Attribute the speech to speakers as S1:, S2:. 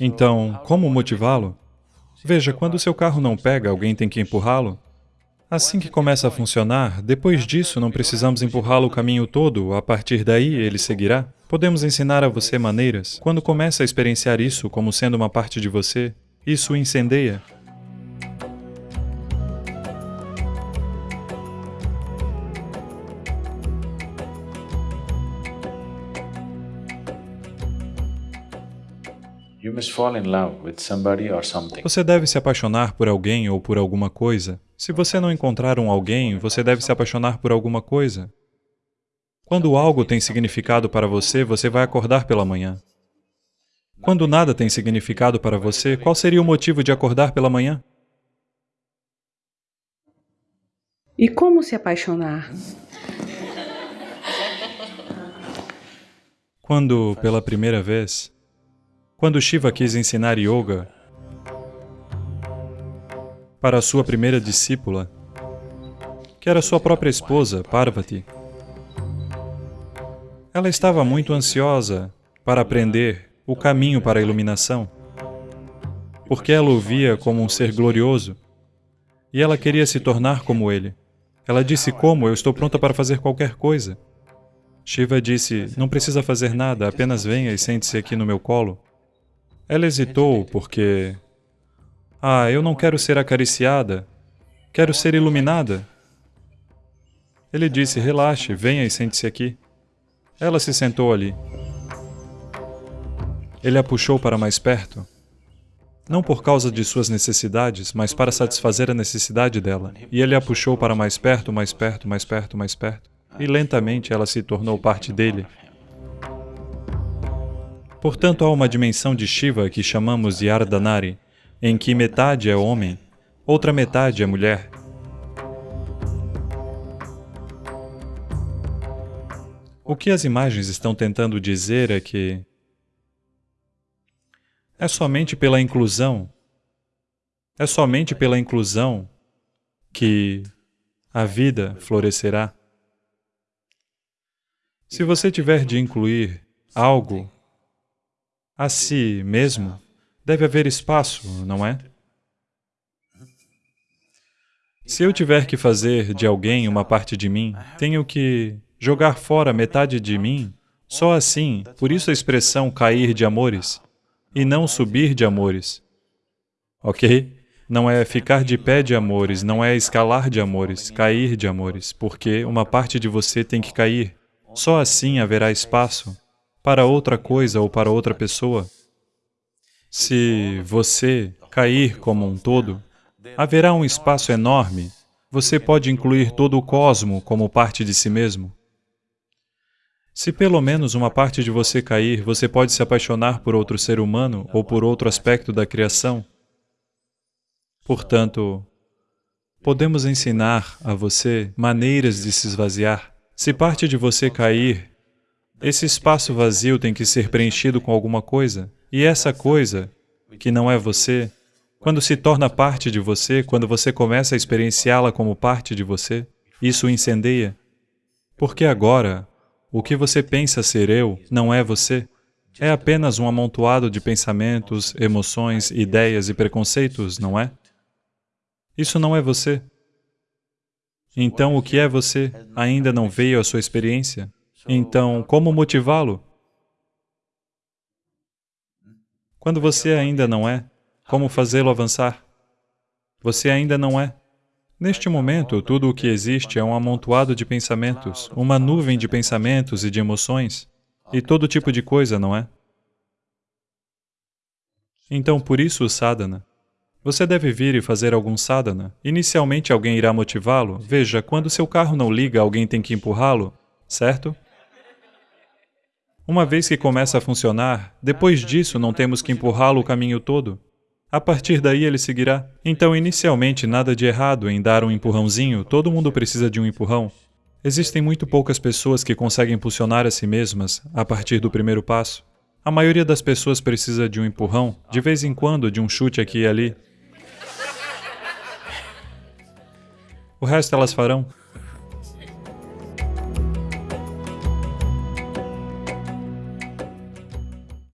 S1: Então, como motivá-lo? Veja, quando seu carro não pega, alguém tem que empurrá-lo. Assim que começa a funcionar, depois disso não precisamos empurrá-lo o caminho todo, a partir daí ele seguirá. Podemos ensinar a você maneiras. Quando começa a experienciar isso como sendo uma parte de você, isso incendeia. Você deve se apaixonar por alguém ou por alguma coisa. Se você não encontrar um alguém, você deve se apaixonar por alguma coisa. Quando algo tem significado para você, você vai acordar pela manhã. Quando nada tem significado para você, qual seria o motivo de acordar pela manhã?
S2: E como se apaixonar?
S1: Quando, pela primeira vez, quando Shiva quis ensinar yoga para sua primeira discípula, que era sua própria esposa, Parvati, ela estava muito ansiosa para aprender o caminho para a iluminação, porque ela o via como um ser glorioso e ela queria se tornar como ele. Ela disse, como? Eu estou pronta para fazer qualquer coisa. Shiva disse, não precisa fazer nada, apenas venha e sente-se aqui no meu colo. Ela hesitou porque... Ah, eu não quero ser acariciada, quero ser iluminada. Ele disse, relaxe, venha e sente-se aqui. Ela se sentou ali. Ele a puxou para mais perto, não por causa de suas necessidades, mas para satisfazer a necessidade dela. E ele a puxou para mais perto, mais perto, mais perto, mais perto. E lentamente ela se tornou parte dele. Portanto, há uma dimensão de Shiva que chamamos de Ardhanari, em que metade é homem, outra metade é mulher. O que as imagens estão tentando dizer é que é somente pela inclusão, é somente pela inclusão que a vida florescerá. Se você tiver de incluir algo a si mesmo, deve haver espaço, não é? Se eu tiver que fazer de alguém uma parte de mim, tenho que jogar fora metade de mim, só assim, por isso a expressão cair de amores, e não subir de amores. Ok? Não é ficar de pé de amores, não é escalar de amores, cair de amores, porque uma parte de você tem que cair. Só assim haverá espaço para outra coisa ou para outra pessoa. Se você cair como um todo, haverá um espaço enorme. Você pode incluir todo o cosmo como parte de si mesmo. Se pelo menos uma parte de você cair, você pode se apaixonar por outro ser humano ou por outro aspecto da criação. Portanto, podemos ensinar a você maneiras de se esvaziar. Se parte de você cair, esse espaço vazio tem que ser preenchido com alguma coisa. E essa coisa, que não é você, quando se torna parte de você, quando você começa a experienciá-la como parte de você, isso incendeia. Porque agora, o que você pensa ser eu não é você. É apenas um amontoado de pensamentos, emoções, ideias e preconceitos, não é? Isso não é você. Então, o que é você ainda não veio à sua experiência? Então, como motivá-lo? Quando você ainda não é, como fazê-lo avançar? Você ainda não é. Neste momento, tudo o que existe é um amontoado de pensamentos, uma nuvem de pensamentos e de emoções, e todo tipo de coisa, não é? Então, por isso o sadhana. Você deve vir e fazer algum sadhana. Inicialmente alguém irá motivá-lo. Veja, quando seu carro não liga, alguém tem que empurrá-lo, certo? Uma vez que começa a funcionar, depois disso não temos que empurrá-lo o caminho todo. A partir daí ele seguirá. Então, inicialmente, nada de errado em dar um empurrãozinho, todo mundo precisa de um empurrão. Existem muito poucas pessoas que conseguem impulsionar a si mesmas a partir do primeiro passo. A maioria das pessoas precisa de um empurrão, de vez em quando de um chute aqui e ali. O resto elas farão.